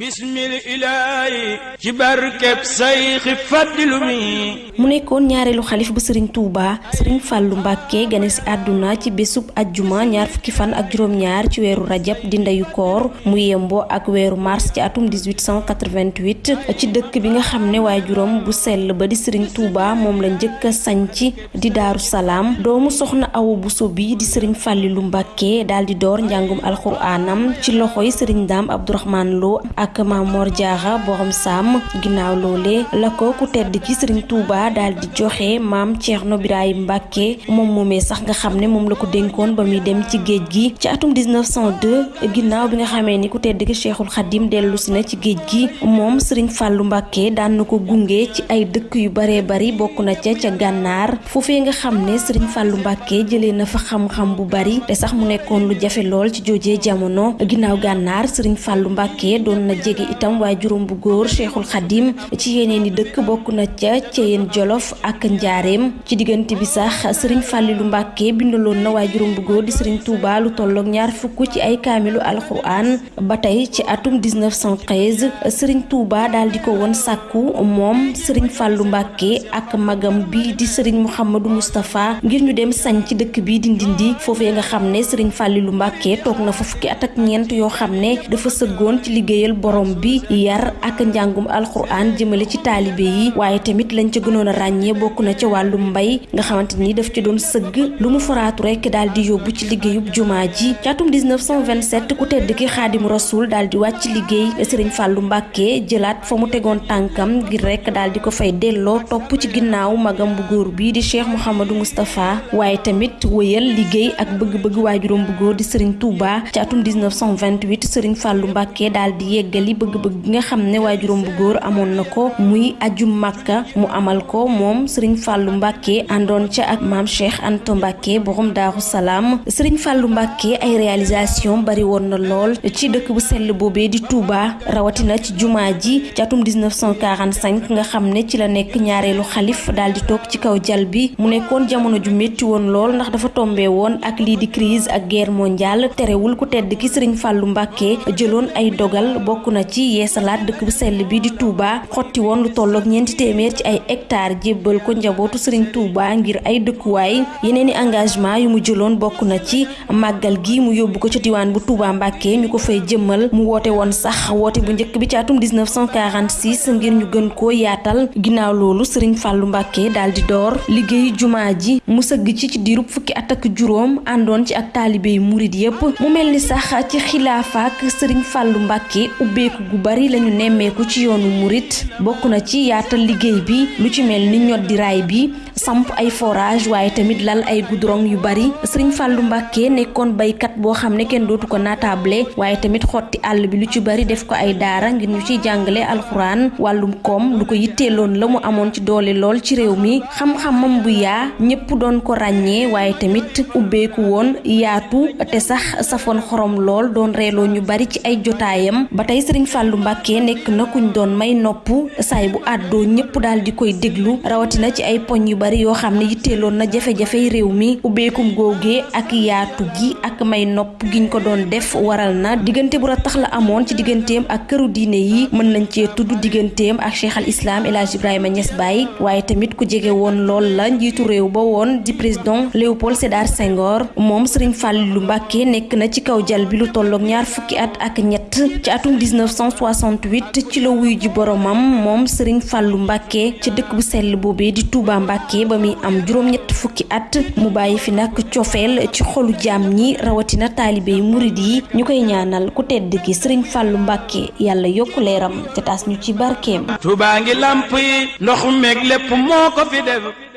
bismil ilaahi ci barkeb sayxi faddilu mi. Mu nekkoon ñaareelu xalif bu sëriñ Touba sëriñ Fàllu Mbàkke gane si àdduna ci bésub ajjuma ñaar fukki fan ak juróom-ñaar ci weeru rajab di ndeyu koor mu yemboo ak weeru mars ci atum 1888 ci dëkk bi nga xam ne waajuram bu sell ba di sëriñ moom la njëkk di daaru salaam. Doomu soxna awa buso bi di sëriñ Fàllilu Mbàkke daal di door njàngum alxuraanam ci loxoy sëriñ Daam Abdourahman Lo ak Mamor Diarra borom Sam ginnaaw loole la ko ku tedd ki Serigne Touba daal di joxe maam Thierno Birahim Mbacke moom moomee sax nga xam ne moom la ko dénkoon ba dem ci géej gi. Ci atum 1902 ginnaaw bi nga xamee ni ku tedd ki Cheikhul Khadim dellu si na ci géej gi. Moom Serigne Fallou Mbacke daan na ko gunge ci ay dëkk yu baree bari bokk na ca ca gànnaar. Foofee nga xam ne Serigne Fallou Mbacke jëlee na fa xam-xam bu bari te sax mu nekkoon lu jafe lool ci joojee jamono. Ginnaaw gànnaar Serigne Fallou Mbacke doon na jege itam waaye juróom bu góor cheikhul xadim ci yeneen i dëkk bokk na ca Ceyeen Jolof ak Njaareem ci diggante bi sax sëriñ Fàllilu Mbàkke bindaloon na waaye juróom bu góor di sëriñ Touba lu tolloog ñaar fukk ci ay kaamilu alquran ba tey ci atum 1913 sëriñ Touba daal di ko woon sàkku moom sëriñ Fàllu Mbàkke ak magam bi di sëriñ Mouhamadou Moustapha ngir ñu dem sañ ci dëkk bi di Ndindi. Foofee nga xam ne sëriñ Fàllilu Mbàkke toog na fa fukki at ak ñeent yoo dafa sëggoon ci liggéeyal borom bi yar ak njàngum alxuraan jëmale ci taalibe yi. waaye tamit lañ ca gënoon a ràññee bokk na ca wàllum mbay nga xamante ni daf ci doon sëgg lu mu faraatu rek daal di ci liggéeyub jumaa ji. ci atum 1927 ku tedd ki xaadim rasul daal di wàcc liggéey sëriñ fàllu mbàkke jëlaat fa mu tegoon tànkam rek daal di ko fay delloo topp ci ginnaaw magam bu góor bi di cheikh mouhamadou moustapha. waaye tamit wëyal liggéey ak bëgg-bëgg waajuram bu góor di sëriñ touba. ci atum 1928 sëriñ fàllu mbàkke daal di yeggali bëgg-bëgg gi nga xam ne waajuram bu góor amoon na ko muy aju màkka mu amal ko moom sëriñ fàllu mbàkke àndoon ca ak maam cheikh anta mbàkke borom daaru salaam. Sëriñ fàllu mbàkke ay réalisation bari woon na lool ci dëkk bu sell boobee di Touba rawatina ci jumaa ji ci atum 1945 nga xam ne ci la nekk ñaareelu xalif daal di toog ci kaw jal bi. Mu nekkoon jamono ju métti woon lool ndax dafa tombé woon ak lii di crise ak guerre mondiale. Terewul ku tedd ki sëriñ fàllu mbàkke jëloon ay dogal bokk na ci yeesalaat dëkk bu sell bi di Touba xotti woon lu tolloog ñeenti téeméer ci ay hectares jébbal ko njabootu Serigne Touba ngir ay dëkkuwaay. Yeneen i engagement yu mu bokk na ci màggal gi mu yóbbu ko ca diwaan bu Touba Mbàkke ñu ko fay jëmmal. Mu woote woon sax woote bu njëkk bi ci atum 1946 ngir ñu gën koo yaatal. Ginnaaw loolu Serigne Fallou Mbàkke daal di door liggéeyu jumaa ji. Mu sëgg ci ci diirub fukki at ak juróom àndoon ci ak taalibe yu murit yépp. Mu mel ni sax ci xilaafaak Serigne Fallou Mbàkke ubbeeku gu bari lañu nemmeeku ci yoonu murit. Bokk na ci yaatal liggéey bi lu ci mel ni ñoddi raay bi samp ay forage waaye tamit lal ay goudron yu bari. Sëriñ Fàllu Mbàkke nekkoon baykat boo xam ne kenn dootu ko natable waaye tamit xotti àll bi lu ci bari def ko ay daara ngir ñu ciy jàngale alxuraan. Wàllum koom lu ko yitteeloon la mu amoon ci doole lool ci réew mi. Xam-xamam bu yaa ñépp doon ko ràññee waaye tamit ubbeeku woon yaatu te sax safoon xorom lool doon ñu bari ci ay jotaayam. Ba tey sëriñ Fàllu Mbàkke nekk na kuñ doon may nopp saay bu àddoo ñépp daal di koy déglu rawatina ci ay poñ yu bari yoo xam ne yitteeloon na jafe-jafey réew mi. Ubbeekum góogee ak yaatu gi ak may nopp giñ ko doon def waral na diggante bu ratax la amoon ci digganteem ak këru diine yi. Mën nañ cee tudd digganteem ak cheikh al islam El Hadj Ibrahima Niass Baye waaye tamit ku jege woon lool la njiitu réew ba woon di président Léopold Sédar Senghor. Moom Serigne Fallou Mbacke nekk na ci kaw jal bi lu tolloog ñaar fukki at ak ñett ci atum 1968 ci la wuyu ji boromam moom Serigne Fallou Mbacke ci dëkk bu sell boobee di Touba Mbacke ba muy am juróom-ñett fukki at mu bàyyi fi nag cofeel ci xolu jaam ñi rawatina taalibe yi murid yi ñu koy ñaanal ku tedd ki Serigne Fallou Mbacke yàlla yokku leeram te taas ñu ci barkeem. Touba ngi lamp yi ndox meeg lépp moo ko fi def